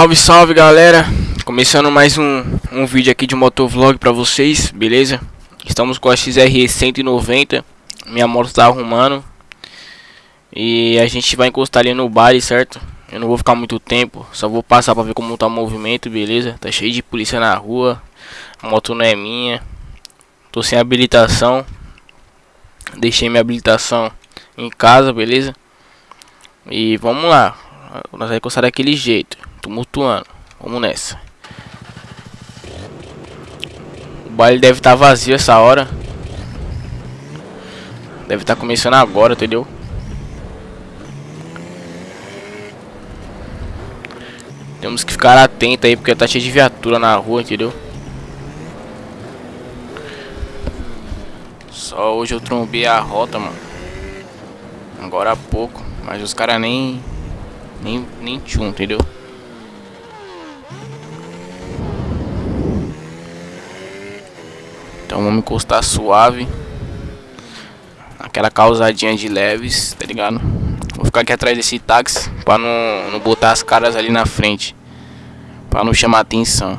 Salve, salve galera! Começando mais um, um vídeo aqui de motovlog pra vocês, beleza? Estamos com a XR 190 Minha moto tá arrumando E a gente vai encostar ali no baile, certo? Eu não vou ficar muito tempo Só vou passar pra ver como tá o movimento, beleza? Tá cheio de polícia na rua A moto não é minha Tô sem habilitação Deixei minha habilitação em casa, beleza? E vamos lá Nós vamos encostar daquele jeito Tumultuando Vamos nessa O baile deve estar tá vazio essa hora Deve estar tá começando agora, entendeu? Temos que ficar atento aí Porque tá cheio de viatura na rua, entendeu? Só hoje eu trombei a rota, mano Agora há pouco Mas os caras nem Nem, nem tchum, entendeu? Então vamos encostar suave. Aquela causadinha de leves, tá ligado? Vou ficar aqui atrás desse táxi pra não, não botar as caras ali na frente. Pra não chamar atenção.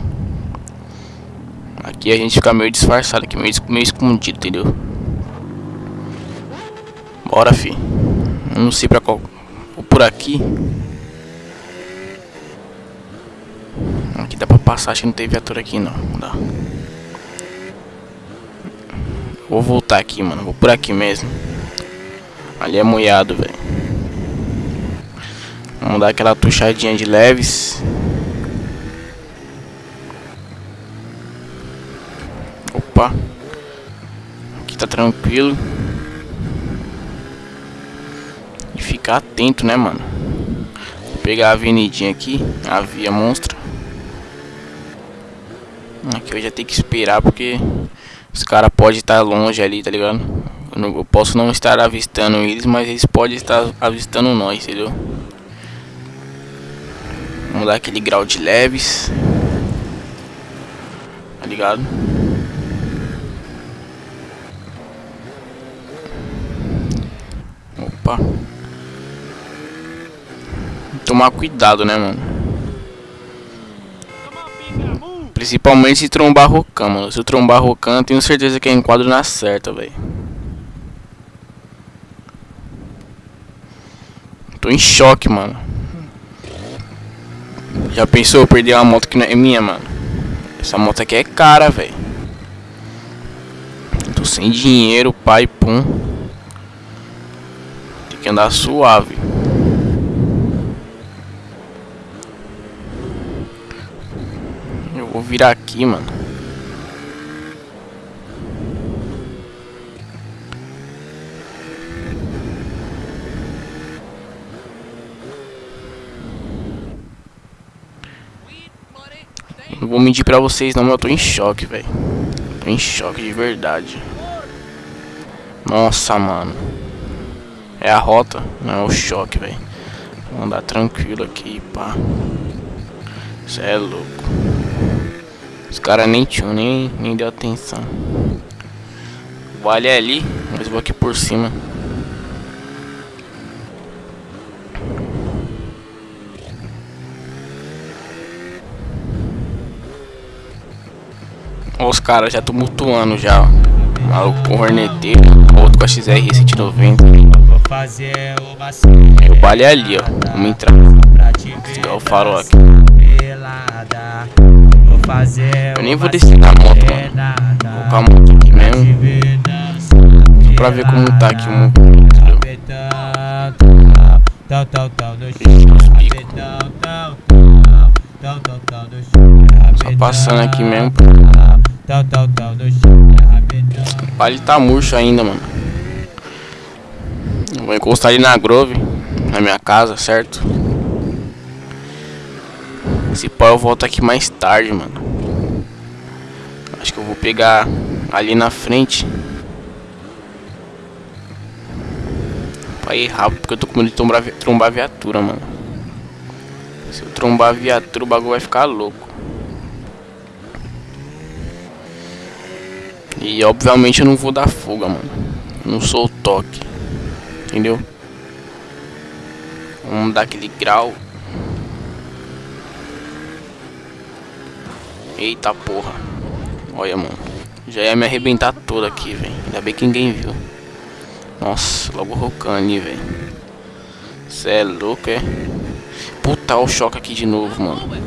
Aqui a gente fica meio disfarçado aqui, meio, meio escondido, entendeu? Bora, fi. Não sei pra qual. Vou por aqui. Aqui dá pra passar, acho que não tem viatura aqui não. Dá. Vou voltar aqui, mano. Vou por aqui mesmo. Ali é moiado, velho. Vamos dar aquela tuchadinha de leves. Opa. Aqui tá tranquilo. E ficar atento, né, mano? Vou pegar a avenidinha aqui. A via monstra. Aqui eu já tenho que esperar porque os caras podem estar longe ali, tá ligado? Eu, não, eu, posso não estar avistando eles, mas eles podem estar avistando nós, entendeu? Vamos dar aquele grau de leves. Tá ligado? Opa. Tomar cuidado, né, mano? Principalmente se trombar Rocan, mano. Se eu trombar Rocan, tenho certeza que é enquadro na certa, velho. Tô em choque, mano. Já pensou eu perder uma moto que não é minha, mano? Essa moto aqui é cara, velho. Tô sem dinheiro, pai, pum. Tem que andar suave. Vou virar aqui, mano. Não vou mentir pra vocês não, mas eu tô em choque, velho. Tô em choque de verdade. Nossa, mano. É a rota, não é o choque, velho. Vou andar tranquilo aqui, pá. Isso é louco. Os caras nem tinham, nem, nem deu atenção. Vale ali, mas vou aqui por cima. Os caras já tumultuando já. Maluco com horneteiro, outro com a XR 190. O vale ali, ó. Vamos entrar. Desligar o farol aqui fazer. Eu nem vou descer na moto, mano. Vou colocar a moto aqui mesmo. Só pra ver como tá aqui o movimento, Só passando aqui mesmo. O baile tá murcho ainda, mano. Vou encostar ali na Grove, na minha casa, certo? Se pau eu volto aqui mais tarde, mano. Acho que eu vou pegar ali na frente. Pra ir rápido, porque eu tô com medo de trombar, trombar a viatura, mano. Se eu trombar a viatura, o bagulho vai ficar louco. E obviamente eu não vou dar fuga, mano. Não sou o toque. Entendeu? Vamos dar aquele grau Eita porra. Olha, mano. Já ia me arrebentar todo aqui, velho. Ainda bem que ninguém viu. Nossa, logo ali, velho. Cê é louco, é? Puta, o choque aqui de novo, mano.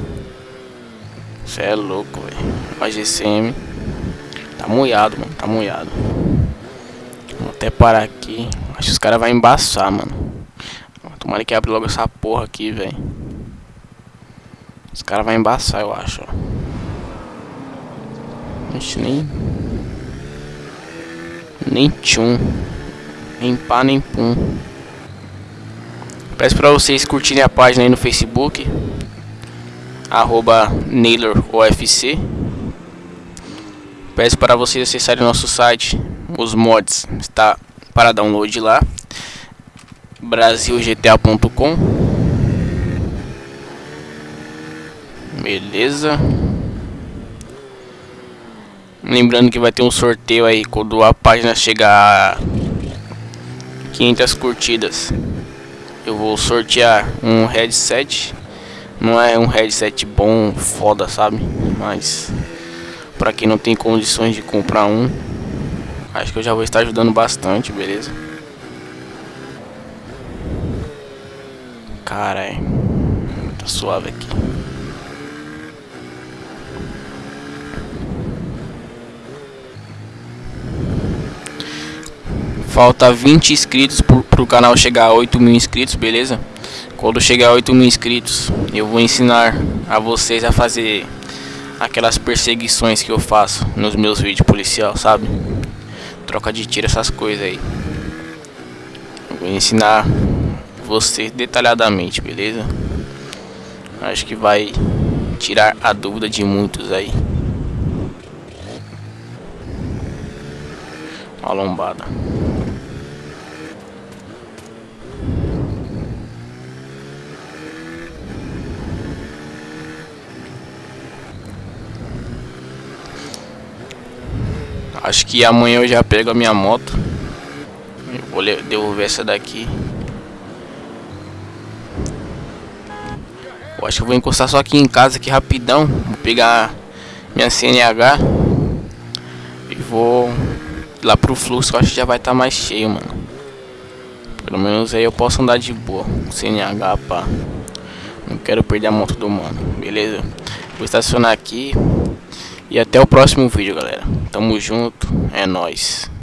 Cê é louco, velho. A GCM. Tá molhado, mano. Tá molhado. Vou até parar aqui. Acho que os caras vão embaçar, mano. Tomara que abre logo essa porra aqui, velho. Os caras vão embaçar, eu acho, ó. Ixi, nem... Nem tchum. Nem pá, nem pum. Peço pra vocês curtirem a página aí no Facebook. Arroba NaylorOFC. Peço para vocês acessarem nosso site. Os mods está para download lá. brasilgta.com Beleza. Lembrando que vai ter um sorteio aí quando a página chegar a 500 curtidas. Eu vou sortear um headset. Não é um headset bom, foda, sabe? Mas para quem não tem condições de comprar um, acho que eu já vou estar ajudando bastante, beleza? Caralho, tá suave aqui. Falta 20 inscritos pro, pro canal chegar a 8 mil inscritos, beleza? Quando chegar a 8 mil inscritos, eu vou ensinar a vocês a fazer aquelas perseguições que eu faço nos meus vídeos policial, sabe? Troca de tiro, essas coisas aí. Eu vou ensinar vocês detalhadamente, beleza? Acho que vai tirar a dúvida de muitos aí. Uma lombada. Acho que amanhã eu já pego a minha moto. Vou devolver essa daqui. Eu acho que eu vou encostar só aqui em casa aqui rapidão. Vou pegar minha CNH. E vou lá pro fluxo, eu acho que já vai estar tá mais cheio, mano. Pelo menos aí eu posso andar de boa. CNH, pá. Não quero perder a moto do mano, beleza? Vou estacionar aqui. E até o próximo vídeo, galera. Tamo junto, é nóis.